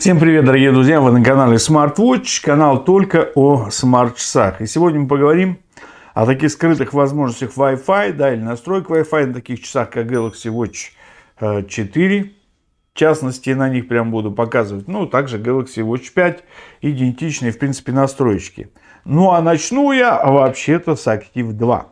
Всем привет, дорогие друзья! Вы на канале SmartWatch, канал только о смарт-часах. И сегодня мы поговорим о таких скрытых возможностях Wi-Fi, да, или настройк Wi-Fi на таких часах, как Galaxy Watch 4. Э, в частности, на них прям буду показывать. Ну, также Galaxy Watch 5, идентичные, в принципе, настройки. Ну, а начну я вообще-то с Active 2.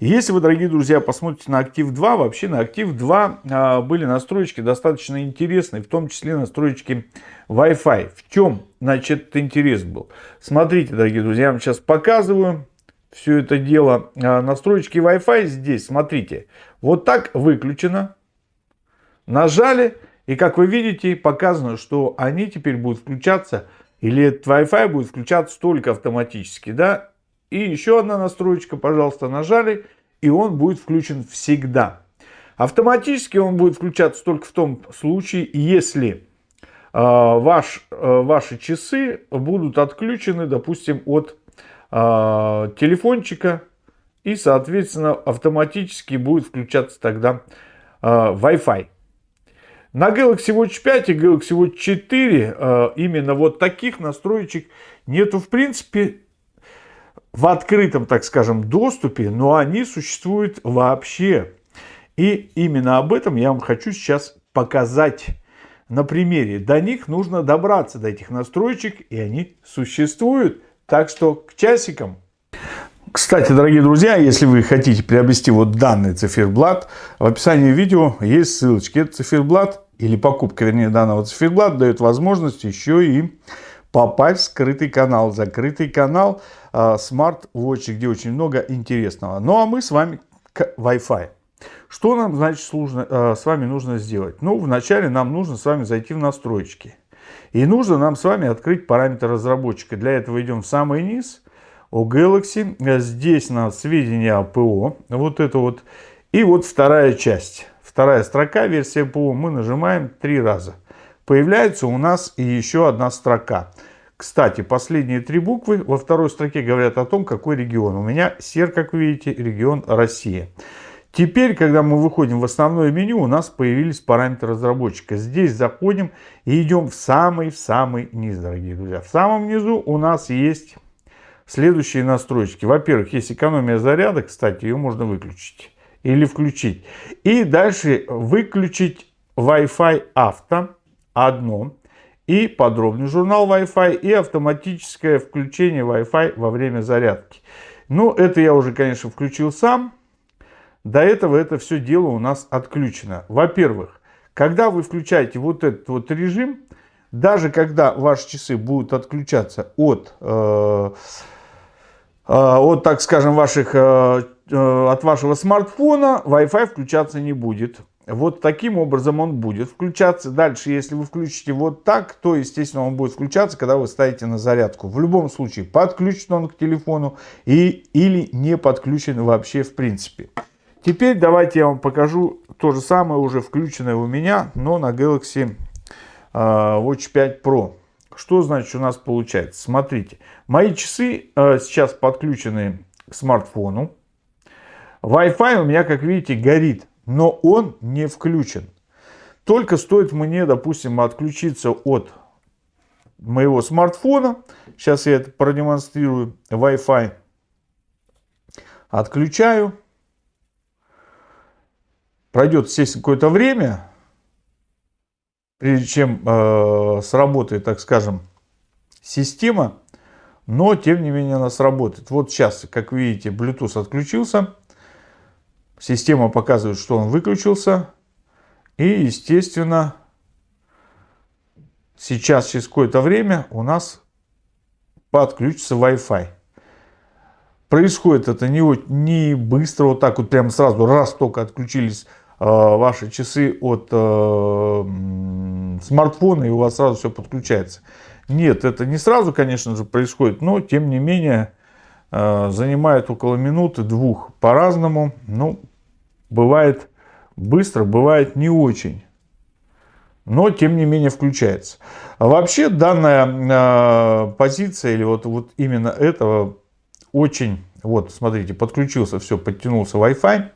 Если вы, дорогие друзья, посмотрите на Active 2, вообще на Active 2 а, были настройки достаточно интересные, в том числе настройки Wi-Fi. В чем, значит, интерес был? Смотрите, дорогие друзья, я вам сейчас показываю все это дело. А, настройки Wi-Fi здесь, смотрите, вот так выключено. Нажали, и как вы видите, показано, что они теперь будут включаться, или этот Wi-Fi будет включаться только автоматически, да, и еще одна настроечка, пожалуйста, нажали, и он будет включен всегда. Автоматически он будет включаться только в том случае, если э, ваш, э, ваши часы будут отключены, допустим, от э, телефончика, и, соответственно, автоматически будет включаться тогда Wi-Fi. На Galaxy Watch 5 и Galaxy Watch 4 э, именно вот таких настроечек нету в принципе в открытом, так скажем, доступе, но они существуют вообще. И именно об этом я вам хочу сейчас показать на примере. До них нужно добраться, до этих настроечек, и они существуют. Так что к часикам. Кстати, дорогие друзья, если вы хотите приобрести вот данный циферблат, в описании видео есть ссылочки. Этот циферблат или покупка, вернее, данного циферблата дает возможность еще и попасть в скрытый канал, закрытый канал а, Smart Watch, где очень много интересного. Ну а мы с вами к Wi-Fi. Что нам, значит, сложно, а, с вами нужно сделать? Ну, вначале нам нужно с вами зайти в настройки. И нужно нам с вами открыть параметр разработчика. Для этого идем в самый низ, у Galaxy. Здесь на сведения о ПО. Вот это вот. И вот вторая часть. Вторая строка, версия ПО. Мы нажимаем три раза появляется у нас и еще одна строка. Кстати, последние три буквы во второй строке говорят о том, какой регион. У меня сер, как видите, регион Россия. Теперь, когда мы выходим в основное меню, у нас появились параметры разработчика. Здесь заходим и идем в самый-самый низ, дорогие друзья. В самом низу у нас есть следующие настройки. Во-первых, есть экономия заряда, кстати, ее можно выключить или включить. И дальше выключить Wi-Fi авто одно, и подробный журнал Wi-Fi, и автоматическое включение Wi-Fi во время зарядки. Ну, это я уже, конечно, включил сам. До этого это все дело у нас отключено. Во-первых, когда вы включаете вот этот вот режим, даже когда ваши часы будут отключаться от, э, э, от так скажем, ваших, э, э от вашего смартфона, Wi-Fi включаться не будет. Вот таким образом он будет включаться. Дальше, если вы включите вот так, то, естественно, он будет включаться, когда вы ставите на зарядку. В любом случае, подключен он к телефону и, или не подключен вообще в принципе. Теперь давайте я вам покажу то же самое, уже включенное у меня, но на Galaxy а, Watch 5 Pro. Что значит у нас получается? Смотрите, мои часы а, сейчас подключены к смартфону. Wi-Fi у меня, как видите, горит но он не включен. Только стоит мне, допустим, отключиться от моего смартфона, сейчас я это продемонстрирую, Wi-Fi, отключаю, пройдет, естественно, какое-то время, прежде чем э, сработает, так скажем, система, но, тем не менее, она сработает. Вот сейчас, как видите, Bluetooth отключился, Система показывает, что он выключился. И, естественно, сейчас через какое-то время у нас подключится Wi-Fi. Происходит это не, не быстро, вот так вот прямо сразу, раз только отключились э, ваши часы от э, смартфона, и у вас сразу все подключается. Нет, это не сразу, конечно же, происходит, но тем не менее э, занимает около минуты-двух по-разному. Ну, Бывает быстро, бывает не очень. Но, тем не менее, включается. А вообще, данная э, позиция, или вот, вот именно этого, очень, вот, смотрите, подключился, все, подтянулся Wi-Fi.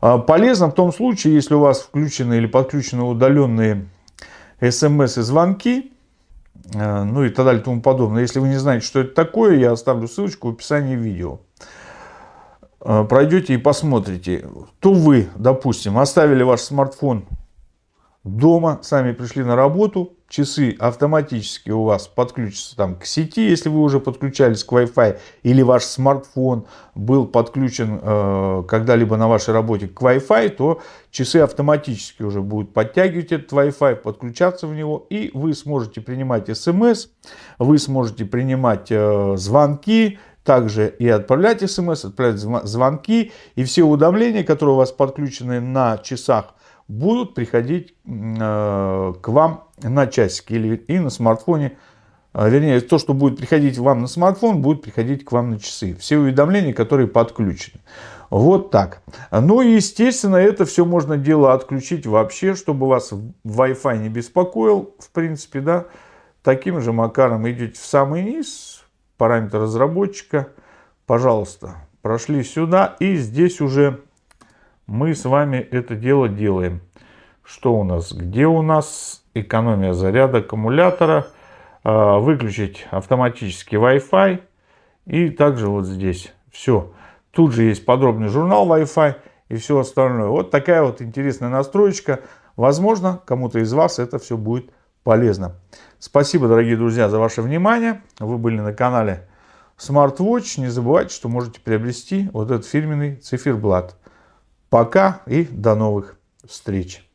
Э, полезно в том случае, если у вас включены или подключены удаленные смс и звонки, э, ну и так далее и тому подобное. Если вы не знаете, что это такое, я оставлю ссылочку в описании видео. Э, пройдете и посмотрите, то вы, допустим, оставили ваш смартфон дома, сами пришли на работу, часы автоматически у вас подключатся там к сети, если вы уже подключались к Wi-Fi, или ваш смартфон был подключен э, когда-либо на вашей работе к Wi-Fi, то часы автоматически уже будут подтягивать этот Wi-Fi, подключаться в него, и вы сможете принимать смс, вы сможете принимать э, звонки, также и отправлять смс, отправлять звонки, и все уведомления, которые у вас подключены на часах, будут приходить э, к вам на часики или и на смартфоне. Э, вернее, то, что будет приходить вам на смартфон, будет приходить к вам на часы. Все уведомления, которые подключены. Вот так. Ну и, естественно, это все можно дело отключить вообще, чтобы вас Wi-Fi не беспокоил. В принципе, да, таким же макаром идете в самый низ, параметр разработчика. Пожалуйста, прошли сюда. И здесь уже мы с вами это дело делаем. Что у нас? Где у нас экономия заряда аккумулятора? А, выключить автоматический Wi-Fi. И также вот здесь. Все. Тут же есть подробный журнал Wi-Fi и все остальное. Вот такая вот интересная настроечка. Возможно, кому-то из вас это все будет полезно. Спасибо, дорогие друзья, за ваше внимание. Вы были на канале SmartWatch. Не забывайте, что можете приобрести вот этот фирменный циферблат. Пока и до новых встреч.